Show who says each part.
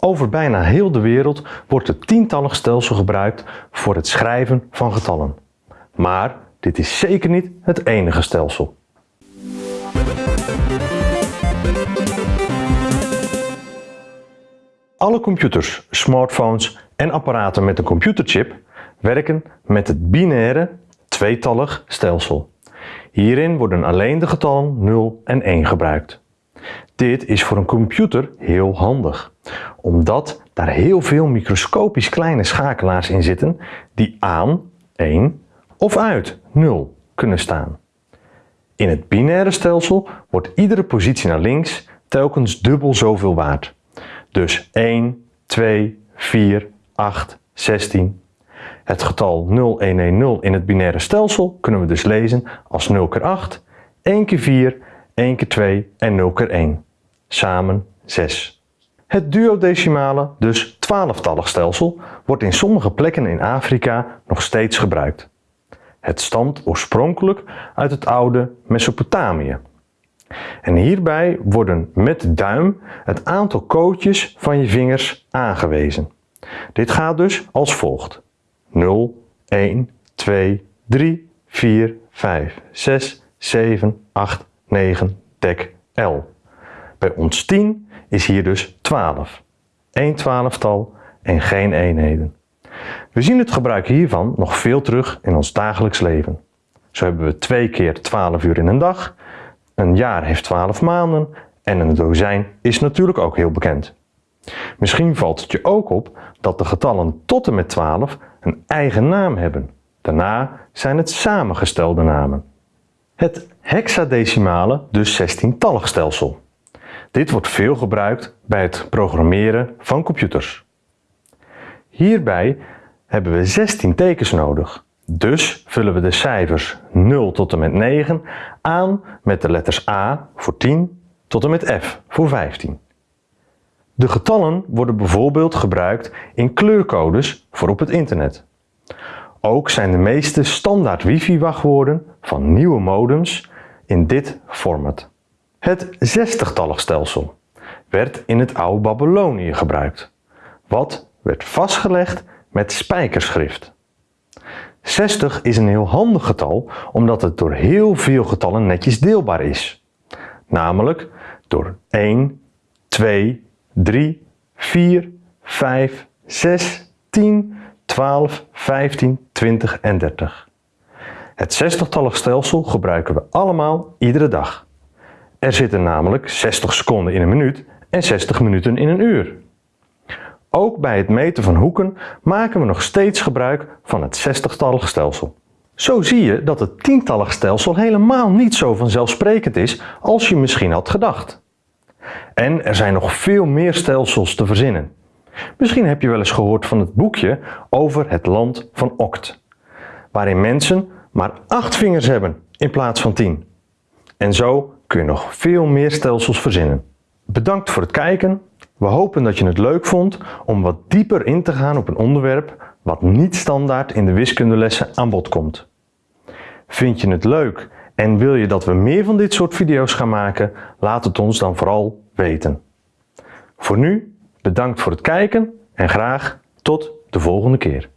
Speaker 1: Over bijna heel de wereld wordt het tientallig stelsel gebruikt voor het schrijven van getallen. Maar dit is zeker niet het enige stelsel. Alle computers, smartphones en apparaten met een computerchip werken met het binaire tweetallig stelsel. Hierin worden alleen de getallen 0 en 1 gebruikt. Dit is voor een computer heel handig, omdat daar heel veel microscopisch kleine schakelaars in zitten die aan 1 of uit 0 kunnen staan. In het binaire stelsel wordt iedere positie naar links telkens dubbel zoveel waard. Dus 1, 2, 4, 8, 16. Het getal 0110 in het binaire stelsel kunnen we dus lezen als 0 keer 8, 1 keer 4, 1 keer 2 en 0 keer 1. Samen 6. Het duodecimale, dus 12-tallig stelsel, wordt in sommige plekken in Afrika nog steeds gebruikt. Het stamt oorspronkelijk uit het oude Mesopotamië. En hierbij worden met de duim het aantal kootjes van je vingers aangewezen. Dit gaat dus als volgt. 0, 1, 2, 3, 4, 5, 6, 7, 8, 9, dek L. Bij ons 10 is hier dus 12. 1 twaalftal en geen eenheden. We zien het gebruik hiervan nog veel terug in ons dagelijks leven. Zo hebben we twee keer 12 uur in een dag, een jaar heeft 12 maanden en een dozijn is natuurlijk ook heel bekend. Misschien valt het je ook op dat de getallen tot en met 12 een eigen naam hebben. Daarna zijn het samengestelde namen. Het hexadecimale, dus 16-tallig stelsel. Dit wordt veel gebruikt bij het programmeren van computers. Hierbij hebben we 16 tekens nodig. Dus vullen we de cijfers 0 tot en met 9 aan met de letters A voor 10 tot en met F voor 15. De getallen worden bijvoorbeeld gebruikt in kleurcodes voor op het internet. Ook zijn de meeste standaard wifi-wachtwoorden van nieuwe modems in dit format. Het 60-tallig stelsel werd in het oude Babylonië gebruikt, wat werd vastgelegd met spijkerschrift. 60 is een heel handig getal omdat het door heel veel getallen netjes deelbaar is. Namelijk door 1, 2, 3, 4, 5, 6, 10, 12, 15, 20 en 30. Het 60-tallig stelsel gebruiken we allemaal iedere dag. Er zitten namelijk 60 seconden in een minuut en 60 minuten in een uur. Ook bij het meten van hoeken maken we nog steeds gebruik van het 60-tallig stelsel. Zo zie je dat het tientallig stelsel helemaal niet zo vanzelfsprekend is als je misschien had gedacht. En er zijn nog veel meer stelsels te verzinnen. Misschien heb je wel eens gehoord van het boekje over het land van Oct, waarin mensen maar 8 vingers hebben in plaats van 10. En zo kun je nog veel meer stelsels verzinnen. Bedankt voor het kijken. We hopen dat je het leuk vond om wat dieper in te gaan op een onderwerp wat niet standaard in de wiskundelessen aan bod komt. Vind je het leuk en wil je dat we meer van dit soort video's gaan maken? Laat het ons dan vooral weten. Voor nu, bedankt voor het kijken en graag tot de volgende keer.